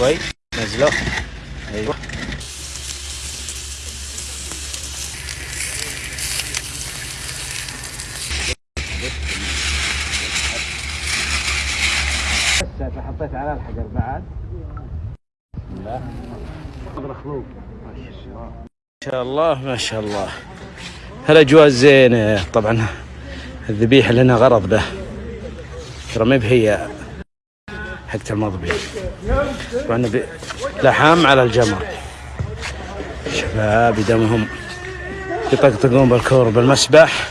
شوي نزله أيوه بس حطيت على الحجر بعد. بسم الله مخلوق. ما شاء الله ما شاء الله. هالأجواء زينه طبعا الذبيحه لنا غرض به. ترى ما بهي. حقت المضبي طبعا نبي لحام على الجمر شباب دمهم يطقطقون بالكور بالمسبح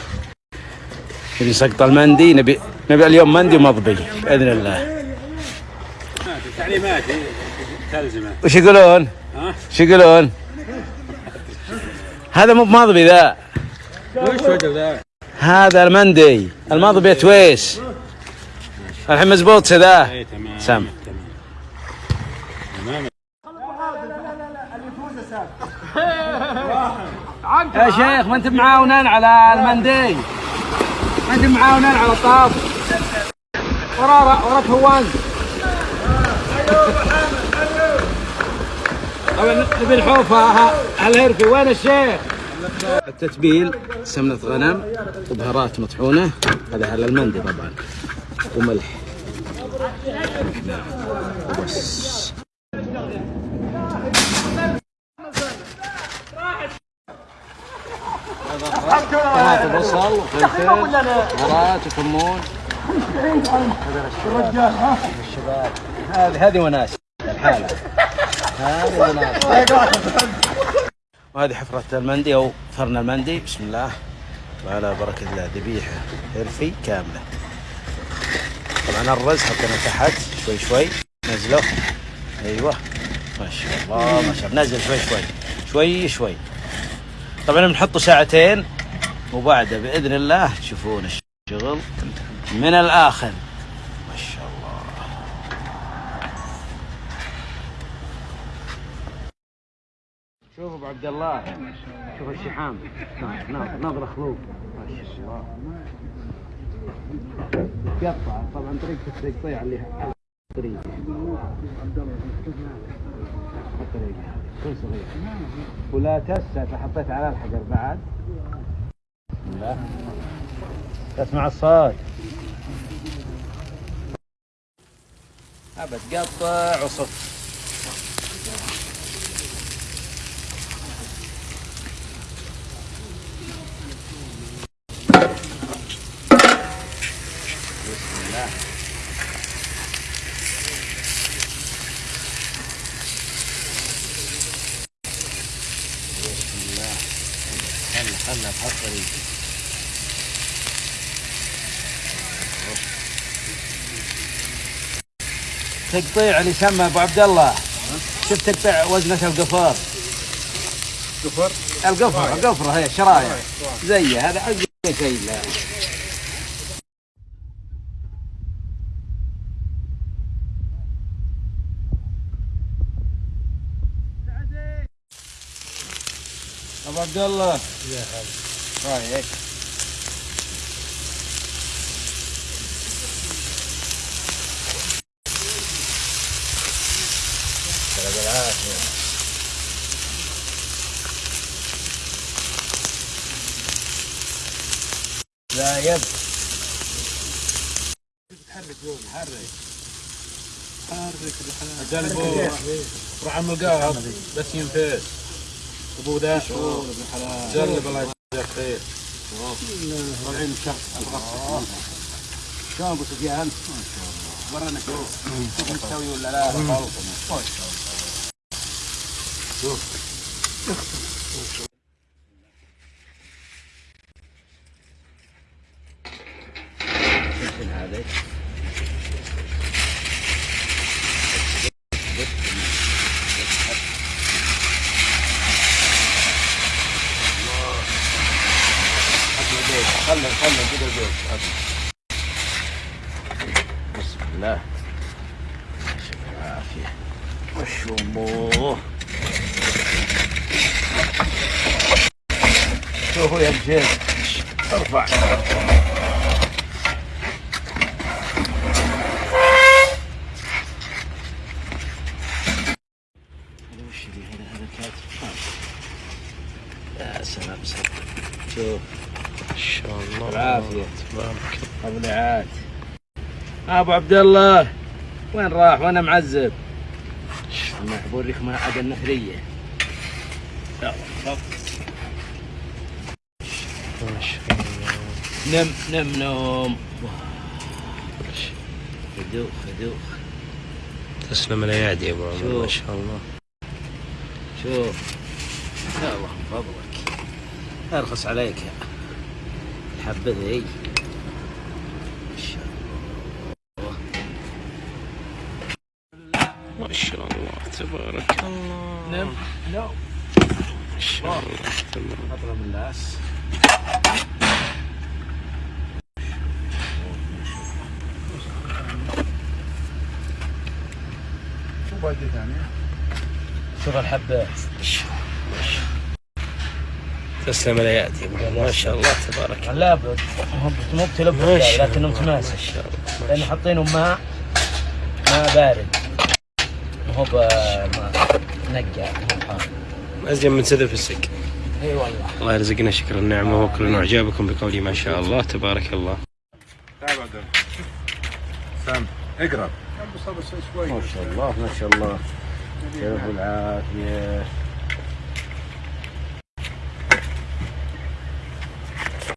نبي سقط المندي نبي نبي اليوم مندي ومضبي بإذن الله تعليمات تلزمه وش يقولون؟ ها؟ وش يقولون؟ هذا مو بمضبي ذا وش وجه ذا؟ هذا المندي المضبي تويس الحين مزبوط ذا اي تمام سام تمام. يا شيخ ما انت معاونين على المندي ما انت معاونين على الطاف. ورا ورا فوان. طبعا نبي الحوفه الهرفي وين الشيخ؟ التتبيل سمنة غنم وبهارات مطحونة. هذا على المندي طبعا. وملح. وبس طماطم بصل وفلفل بهارات وكمون هذا الشباب هذه هذه وناس. الحالة هذه وناس. وهذه حفرة المندي أو فرن المندي. بسم الله. وعلى بركة الله ذبيحة هرفي كاملة. طبعا الرز حطينا تحت شوي شوي. نزله أيوه. ما شاء الله ما شاء الله. نزل شوي شوي. شوي شوي. طبعا بنحطه ساعتين وبعدها بإذن الله. تشوفون الشغل. من الآخر. ما شاء الله. شوف أبو عبد الله. شوف الشحام. ناظر خلوق ما شاء الله. قطع طبعا طريقة التقطيع اللي الطريق. الطريقة كل صغير. ولا تسة حطيت على الحجر بعد. الله تسمع الصوت. أبد قطع وصف. الله. بسم الله. خلنا خلنا تقطيع اللي يسمى أبو عبد الله. شفت تقطيع وزنة القفار. قفر؟ القفر القفرة هي شرايع زي هذا أقل شيء ابو عبد الله. يا هلا. رايك؟ بالعافيه لا يد تحرك يوم حرك. حرك قلبه روح عم القاهر بس ينفس ابو ذا جرب الله يجزاك خير طالعين شخص الغصب شلون ابو سفيان؟ ورانا شوف شوف مستوي ولا لا شوف هذا خلنا خلنا كده زين بسم الله. العافية وش أمه شوفوا يا رجال أرفع وش ذي هذا هذا كاتب يا سلام صدق شوف ما شاء الله بالعافية. تبارك ابو العاد أبو عبد الله وين راح؟ وأنا معذب. أنا. ما شاء الله نم نم نوم. هدوء هدوء تسلم الايادي يا أبو عمر ما. شاء الله. شوف. يا الله من فضلك أرخص عليك يا الحبة ذي ما شاء الله ما شاء الله تبارك الله. نم نوم ما شاء الله. اطلب اللاس شو باقي ثاني؟ شوف الحبات تسلم عمر ما شاء الله تبارك الله. لابد مو بتلب ما شاء لكنه. متماسك ما شاء الله. ما لأن شاء حاطينه ماء ماء بارد. هو بماء نقع. ازين من سذر في السق إي والله. الله يرزقنا شكر النعمة وكل اعجابكم بقولي ما شاء الله. تبارك الله. تعال سام شوي. ما شاء الله ما شاء الله. كيف العافية.